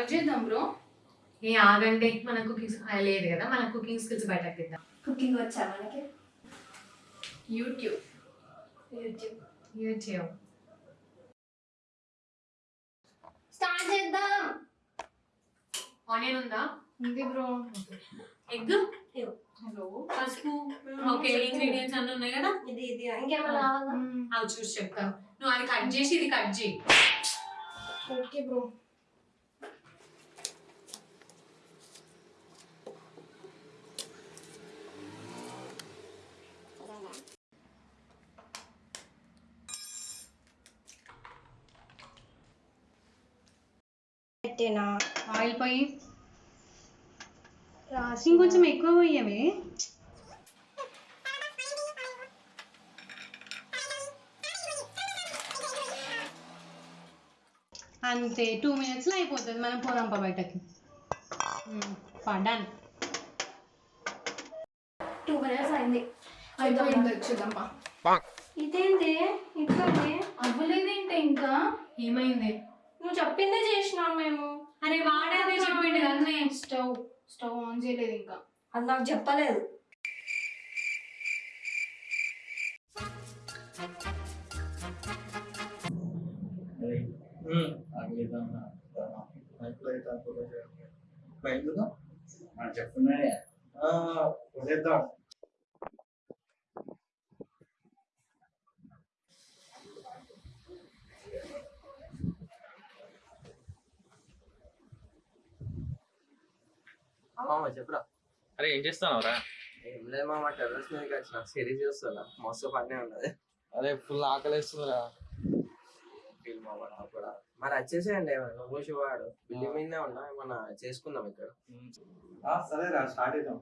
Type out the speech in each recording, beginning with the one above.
చేద్దాం బ్రో. ఏ ఆగండి. మన కుకింగ్ లేదు కదా. మన కుకింగ్ స్కిల్స్ బయటకు తీద్దాం. కుకింగ్ వచ్చా మనకి? యూట్యూబ్. యూట్యూబ్. చేయవు స్టార్ట్ చేద్దాం. ఆనియన్ ఉందా? ఉంది బ్రో. ఎగ్? హలో. పసుపు? ఓకే ఇంగ్రీడియంట్స్ అన్ని ఉన్నాయి కదా? ఇది ఇది. ఇంకేమైనా కావాలా? అవి చూసి చెప్తాను నువ్వు అది కట్ చేసి ఇది కట్ చేయి. Okay bro. పెట్టేనా. ఆయిల్ పోయి ఇంకొంచెం ఎక్కువ పోయావే అంతే టూ మినిట్స్లో అయిపోతుంది మనం పోదాం పా బయటకి పడాను. టూ మినిట్స్ అయింది. అయిపోయింది. వచ్చేద్దాం పా ఇదేంటి? ఇట్లా అవ్వలేదేంటి ఇంకా? ఏమైంది? నువ్వు చెప్పిందే చేసినాం మేము. అరే వాడేదే చెప్పిండు కదనే స్టవ్ స్టవ్ ఆన్ చేయలేదు ఇంకా. అది నాకు చెప్పలేదు. చెప్తున్నాడే మామ చెప్పురా. అరే ఏం చేస్తున్నావురా? ఏం లేదు మామ టెర్రస్ మీదకి వచ్చిన. సిరీస్ చూస్తున్నా. మస్తు పనే ఉన్నది. అరే ఫుల్ ఆకలిస్తుందిరా. ఫీల్ మామ నాకు కూడా. మరి వచ్చేసేయండి నువ్వు శివాడు. బిల్డింగ్ మీదనే ఉన్నా? ఏమన్నా చేసుకుందాం ఇక్కడ. సరేరా స్టార్ట్ చేద్దాం.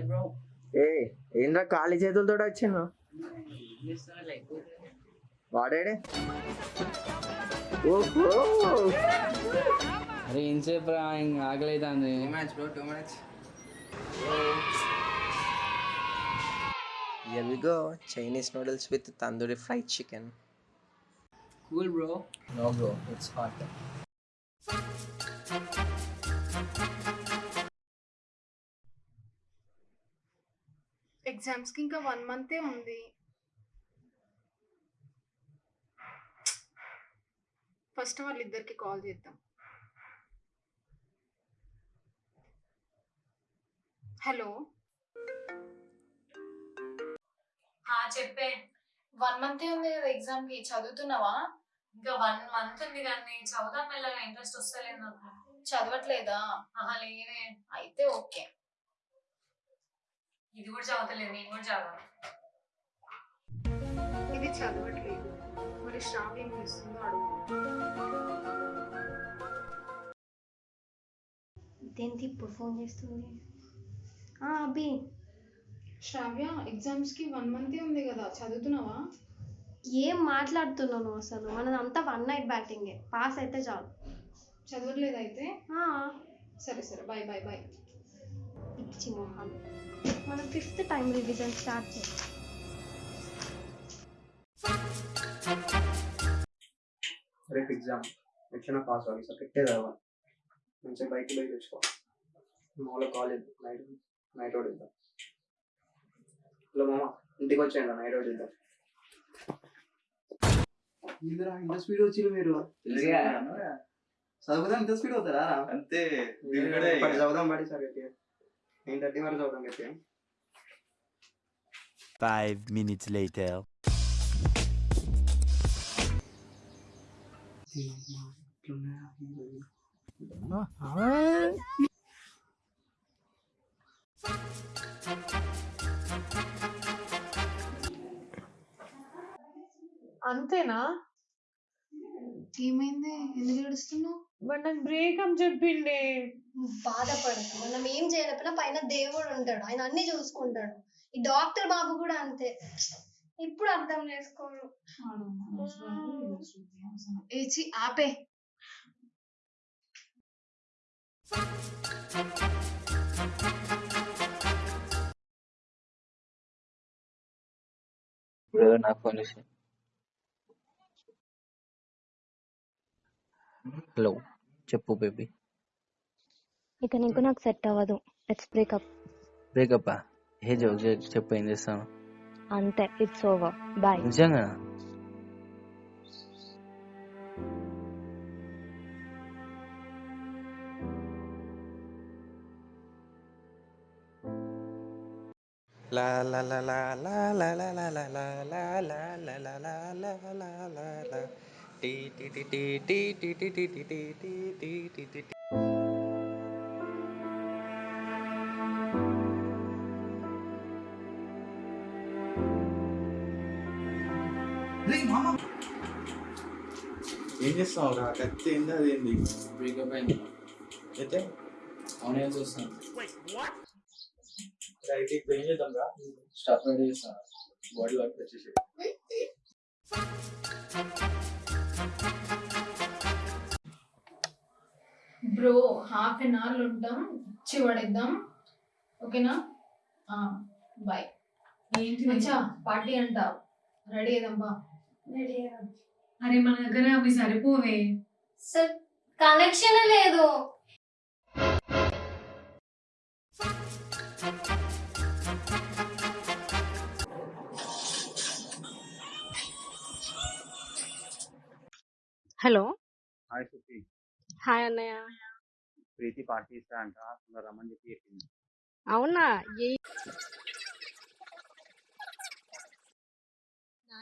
బ్రో ఏ ఏంద్రా ఖాళీ చేతులతో వచ్చిండు వాడేడే ఓహో అరే ఎంతసేపు రా ఇంక ఆకలి అవుతుంది bro to go. Chinese noodles with tandoori fried chicken. Cool bro No, bro, it's hot. ఎగ్జామ్స్కి ఇంకా వన్ మంతే ఉంది. ఫస్ట్ వాళ్ళిద్దరికి కాల్ చేద్దాం. హలో. ఆ చెప్పే. వన్ మంతే ఉంది కదా ఎగ్జామ్కి చదువుతున్నావా? ఇంకా వన్ మంత్ ఉంది కానీ చదువుదాం ఇంట్రెస్ట్ వస్తలేదు నాకు. చదవట్లేదా? లేదే. అయితే ఓకే. ఇది కూడా చదవట్లేదు నేను కూడా చదవాలి ఇది చదవట్లేదు. మరి శ్రావ్య ఏం చేస్తుందో అడుగు. ఇదేంటి ఇప్పుడు ఫోన్ చేస్తుంది? ఆ, అభి. శ్రావ్య ఎగ్జామ్స్కి వన్ మంతే ఉంది కదా చదువుతున్నావా? ఏం మాట్లాడుతున్నావు నువ్వు అసలు? మనదంతా వన్ నైట్ బ్యాటింగే పాస్ అయితే చాలు. చదవట్లేదు అయితే? ఆ, సరే సరే. బాయ్ బాయ్ బాయ్ పిచ్చి మొహాలు. మనం ఫిఫ్త్ టైం రివిజన్ స్టార్ట్ చేయాలి రేపు ఎగ్జామ్ ఎట్లా పాస్ అవ్వాలి. సార్ పెట్టే చదవాలి మంచిగా బయటికి బయట తెచ్చుకో. మామూలుగా కాలేజ్ నైట్ నైట్ అవుట్ ఇద్దాం హలో మామ ఇంటికి వచ్చేయండి నైట్ అవుట్ ఇద్దాం ఇదిరా ఇంత స్పీడ్ వచ్చింది మీరు? చదువుదా ఇంత స్పీడ్ అవుతారా? అంతే. చదువుదాం పడి సార్ గట్టిగా. నైన్ థర్టీ వరకు చదువుదాం గట్టిగా. Five minutes later. అంతేనా? ఏమైంది? ఎందుకు ఏడుస్తున్నావు? మరి నాకు బ్రేకప్ చెప్పిండే. నువ్వు బాధపడకు. మనం ఏం చేయాలి చెప్పినా పైన దేవుడు ఉంటాడు. ఆయన అన్ని చూసుకుంటాడు. ఈ డాక్టర్ బాబు కూడా అంతే. ఇప్పుడు అర్థం చేసుకోరు. ఏచి ఆపే ఇప్పుడు ఎవరు నాకు ఫోన్ చేసి. హలో చెప్పు బేబీ. ఇక నీకు నాకు సెట్ అవ్వదు. Let's breakup breakup A joke చెప్పు ఏం చేస్తాను అంతే ఇట్స్ ఓవర్ బాయ్ నిజంగా La la la la la la la la la la la la la la la la la la la tea tea tea tea tea tea tea tea tea tea tea tea tea చేస్తున్నావు? రా కత్తి ఏంది breakup అయింది. అయితే? అవునే చూస్తాను ఇప్పుడు ఏం చేద్దాం రా? స్టాప్ రెడీ చేస్తాను బాడీ వర్క్ వచ్చేసి బ్రో హాఫ్ అన్ అవర్ ఉంటాం. ఇచ్చి పడేద్దాం. ఓకేనా? బాయ్ ఏంటి? పార్టీ అంట రెడీ అయ్యాం అరే మన దగ్గర అవి సరిపోవే. సార్ కనెక్షన్ లేదు. హలో. హాయ్ సుఖి హాయ్ అన్నయ్య. ప్రీతి పార్టీ ఇస్తా అంట రమ్మని చెప్పి చెప్పింది. అవునా? ఏ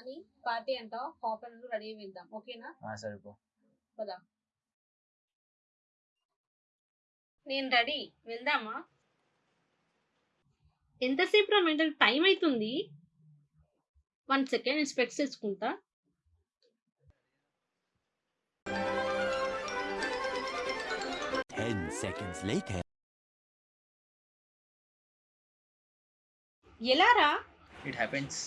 నాని పార్టీ అంట హాఫ్ అన్ అవర్ రెడీ వెళ్దాం ఓకేనా? సరిపో పదా. నేను రెడీ వెళ్దామా? ఎంతసేపు రా మెంటల్? టైం అవుతుంది వన్ సెకండ్ నేను స్పెక్స్ తెచ్చుకుంటా. Ten seconds later. ఎలా రా? It happens